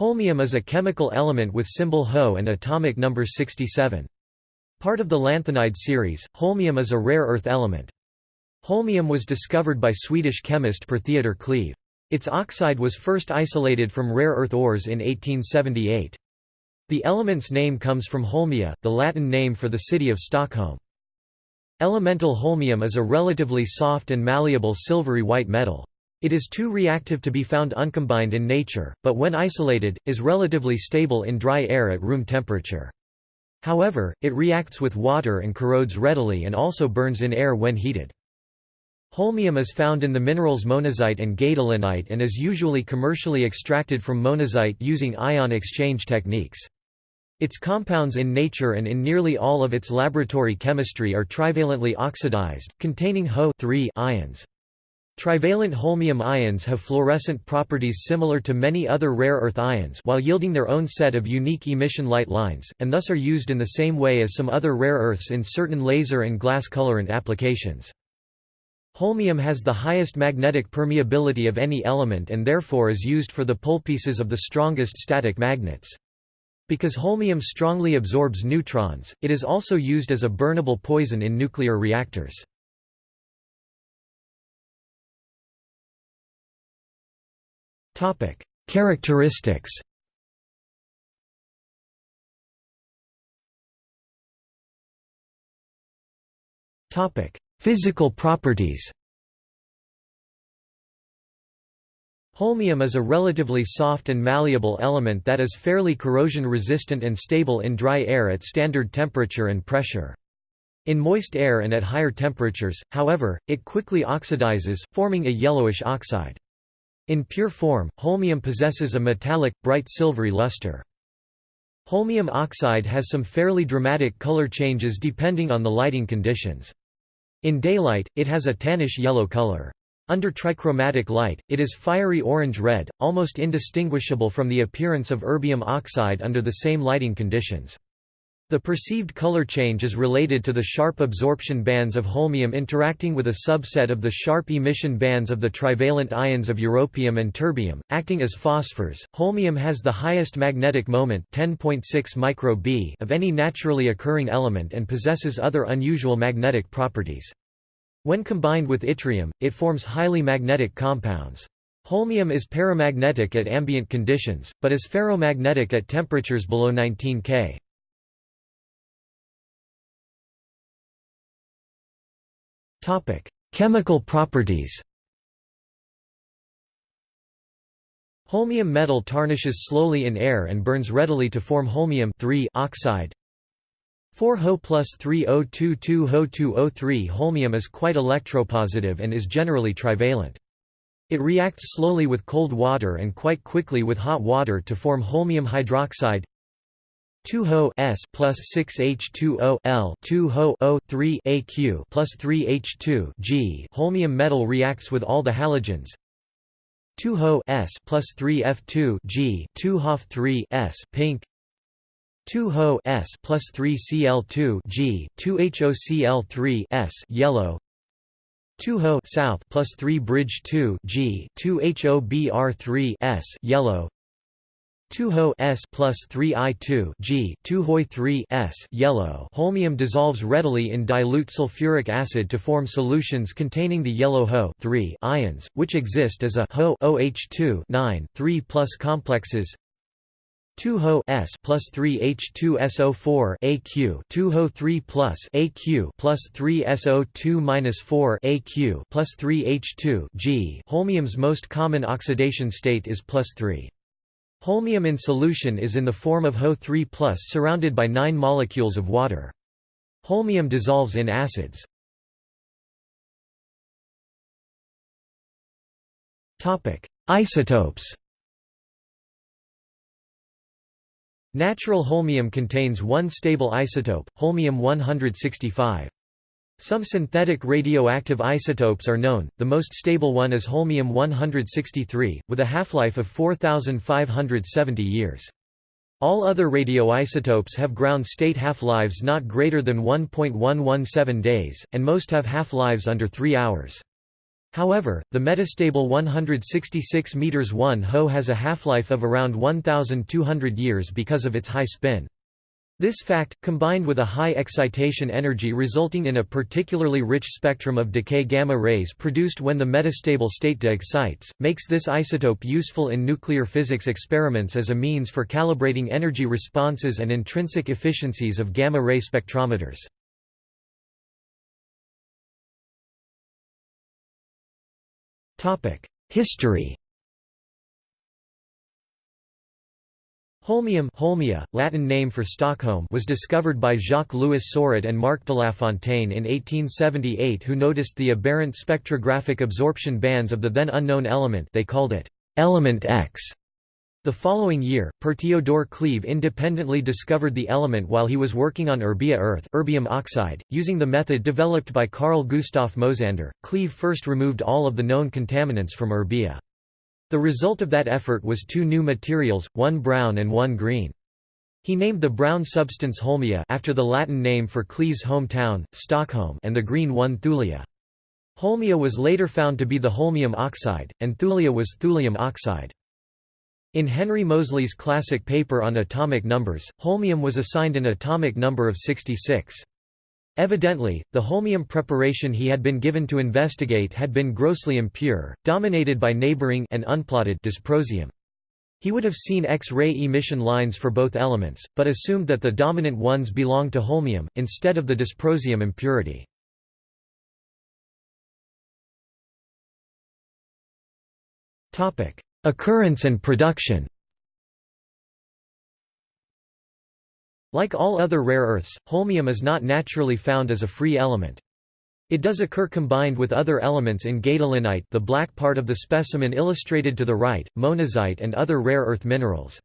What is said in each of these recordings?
Holmium is a chemical element with symbol Ho and atomic number 67. Part of the lanthanide series, holmium is a rare earth element. Holmium was discovered by Swedish chemist Per Theodor Cleve. Its oxide was first isolated from rare earth ores in 1878. The element's name comes from Holmia, the Latin name for the city of Stockholm. Elemental holmium is a relatively soft and malleable silvery white metal. It is too reactive to be found uncombined in nature, but when isolated, is relatively stable in dry air at room temperature. However, it reacts with water and corrodes readily and also burns in air when heated. Holmium is found in the minerals monazite and gadolinite and is usually commercially extracted from monazite using ion exchange techniques. Its compounds in nature and in nearly all of its laboratory chemistry are trivalently oxidized, containing Ho ions. Trivalent holmium ions have fluorescent properties similar to many other rare earth ions while yielding their own set of unique emission light lines, and thus are used in the same way as some other rare earths in certain laser and glass colorant applications. Holmium has the highest magnetic permeability of any element and therefore is used for the polepieces of the strongest static magnets. Because holmium strongly absorbs neutrons, it is also used as a burnable poison in nuclear reactors. Characteristics Topic: Physical properties Holmium is a relatively soft and malleable element that is fairly corrosion-resistant and stable in dry air at standard temperature and pressure. In moist air and at higher temperatures, however, it quickly oxidizes, forming a yellowish oxide. In pure form, holmium possesses a metallic, bright silvery luster. Holmium oxide has some fairly dramatic color changes depending on the lighting conditions. In daylight, it has a tannish yellow color. Under trichromatic light, it is fiery orange-red, almost indistinguishable from the appearance of erbium oxide under the same lighting conditions. The perceived color change is related to the sharp absorption bands of holmium interacting with a subset of the sharp emission bands of the trivalent ions of europium and terbium, acting as phosphors. Holmium has the highest magnetic moment 10.6 micro B of any naturally occurring element and possesses other unusual magnetic properties. When combined with yttrium, it forms highly magnetic compounds. Holmium is paramagnetic at ambient conditions, but is ferromagnetic at temperatures below 19 K. Chemical properties Holmium metal tarnishes slowly in air and burns readily to form holmium oxide 4-Ho plus 3022Ho2O3 Holmium is quite electropositive and is generally trivalent. It reacts slowly with cold water and quite quickly with hot water to form holmium hydroxide 2-Ho S plus 6H2O L 2-Ho O 3 AQ plus 3H2 G. Holmium metal reacts with all the halogens. 2-Ho S plus 3F2 G 2-Hof3 S pink. 2-Ho S plus 3 Cl2 G 2HOCl3 S yellow. 2-Ho south plus 3 bridge 2 G 2HOBr3 S yellow 2-Ho S plus 3 I2 G 2-Hoi 3 S yellow Holmium dissolves readily in dilute sulfuric acid to form solutions containing the yellow Ho 3 ions, which exist as a Ho OH2 9 3 plus complexes 2-Ho S plus 3H2SO4 AQ 2-Ho 3 plus AQ plus 3 SO2 minus 4 AQ plus 3 H2 G. Holmium's most common oxidation state is plus 3. Holmium in solution is in the form of Ho 3 surrounded by 9 molecules of water. Holmium dissolves in acids. Isotopes Natural holmium contains one stable isotope, holmium-165. Some synthetic radioactive isotopes are known, the most stable one is holmium-163, with a half-life of 4,570 years. All other radioisotopes have ground-state half-lives not greater than 1.117 days, and most have half-lives under 3 hours. However, the metastable 166 m 1 Ho has a half-life of around 1,200 years because of its high spin. This fact, combined with a high excitation energy resulting in a particularly rich spectrum of decay gamma rays produced when the metastable state de-excites, makes this isotope useful in nuclear physics experiments as a means for calibrating energy responses and intrinsic efficiencies of gamma-ray spectrometers. History Holmium Holmia, Latin name for Stockholm was discovered by Jacques-Louis Soret and Marc Delafontaine in 1878 who noticed the aberrant spectrographic absorption bands of the then unknown element they called it «element X». The following year, Per Theodor Cleve independently discovered the element while he was working on erbia earth erbium oxide. Using the method developed by Carl Gustav Mosander, Cleve first removed all of the known contaminants from erbia. The result of that effort was two new materials, one brown and one green. He named the brown substance holmia after the Latin name for Cleve's hometown, Stockholm and the green one thulia. Holmia was later found to be the holmium oxide, and thulia was thulium oxide. In Henry Moseley's classic paper on atomic numbers, holmium was assigned an atomic number of 66. Evidently, the holmium preparation he had been given to investigate had been grossly impure, dominated by neighboring and unplotted dysprosium. He would have seen X-ray emission lines for both elements, but assumed that the dominant ones belonged to holmium, instead of the dysprosium impurity. Occurrence and production Like all other rare earths, holmium is not naturally found as a free element. It does occur combined with other elements in gadolinite the black part of the specimen illustrated to the right, monazite and other rare earth minerals.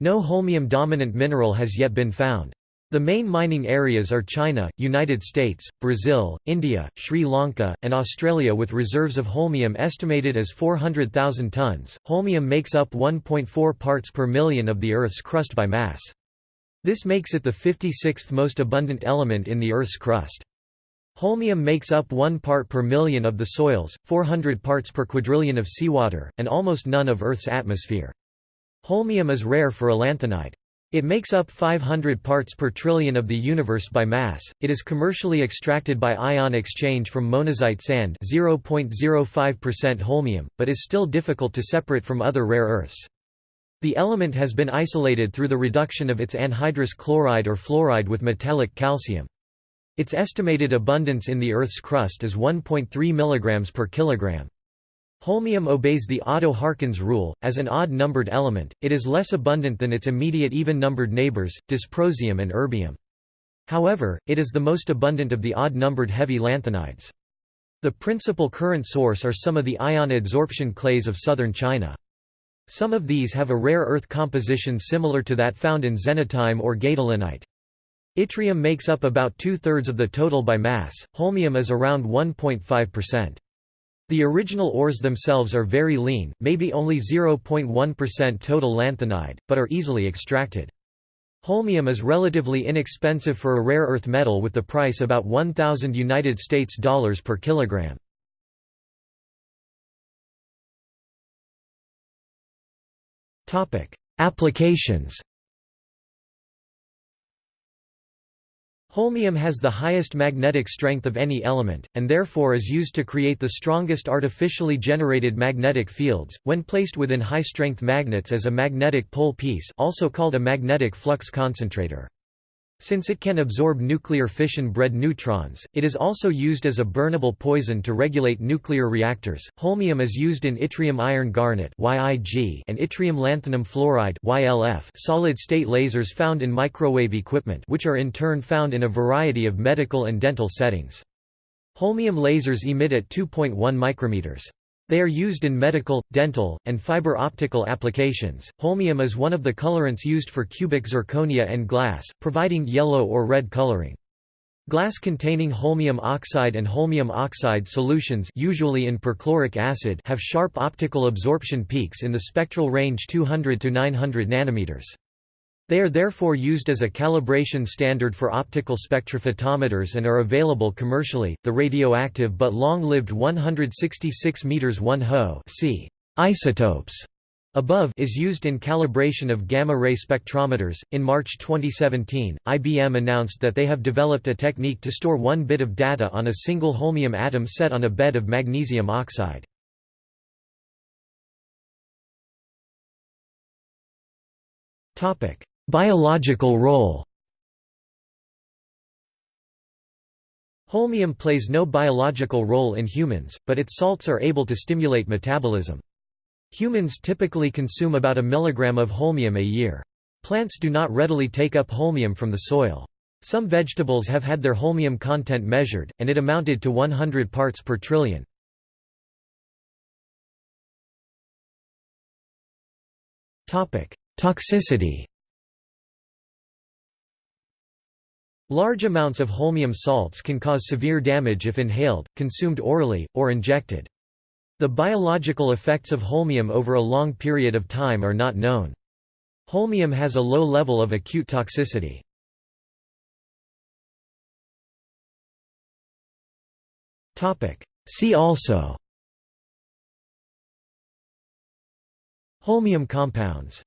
No holmium-dominant mineral has yet been found. The main mining areas are China, United States, Brazil, India, Sri Lanka, and Australia with reserves of holmium estimated as 400,000 tons. Holmium makes up 1.4 parts per million of the Earth's crust by mass. This makes it the 56th most abundant element in the Earth's crust. Holmium makes up 1 part per million of the soils, 400 parts per quadrillion of seawater, and almost none of Earth's atmosphere. Holmium is rare for a lanthanide. It makes up 500 parts per trillion of the universe by mass. It is commercially extracted by ion exchange from monazite sand, 0.05% holmium, but is still difficult to separate from other rare earths. The element has been isolated through the reduction of its anhydrous chloride or fluoride with metallic calcium. Its estimated abundance in the Earth's crust is 1.3 mg per kilogram. Holmium obeys the Oddo-Harkins rule, as an odd-numbered element, it is less abundant than its immediate even-numbered neighbors, dysprosium and erbium. However, it is the most abundant of the odd-numbered heavy lanthanides. The principal current source are some of the ion adsorption clays of southern China. Some of these have a rare earth composition similar to that found in xenotime or gadolinite. Yttrium makes up about two-thirds of the total by mass, holmium is around 1.5%. The original ores themselves are very lean, maybe only 0.1% total lanthanide, but are easily extracted. Holmium is relatively inexpensive for a rare earth metal with the price about 1000 United States dollars per kilogram. Topic: Applications Holmium has the highest magnetic strength of any element, and therefore is used to create the strongest artificially generated magnetic fields, when placed within high-strength magnets as a magnetic pole piece also called a magnetic flux concentrator. Since it can absorb nuclear fission-bred neutrons, it is also used as a burnable poison to regulate nuclear reactors. Holmium is used in yttrium iron garnet (YIG) and yttrium lanthanum fluoride (YLF) solid-state lasers found in microwave equipment, which are in turn found in a variety of medical and dental settings. Holmium lasers emit at 2.1 micrometers. They are used in medical, dental, and fiber optical applications. Holmium is one of the colorants used for cubic zirconia and glass, providing yellow or red coloring. Glass containing holmium oxide and holmium oxide solutions usually in perchloric acid have sharp optical absorption peaks in the spectral range 200 to 900 nanometers. They are therefore used as a calibration standard for optical spectrophotometers and are available commercially. The radioactive but long-lived 166 meters 1 Ho c isotopes above is used in calibration of gamma-ray spectrometers. In March 2017, IBM announced that they have developed a technique to store one bit of data on a single holmium atom set on a bed of magnesium oxide. Topic: Biological role. Holmium plays no biological role in humans, but its salts are able to stimulate metabolism. Humans typically consume about a milligram of holmium a year. Plants do not readily take up holmium from the soil. Some vegetables have had their holmium content measured, and it amounted to 100 parts per trillion. Toxicity Large amounts of holmium salts can cause severe damage if inhaled, consumed orally, or injected. The biological effects of holmium over a long period of time are not known. Holmium has a low level of acute toxicity. See also Holmium compounds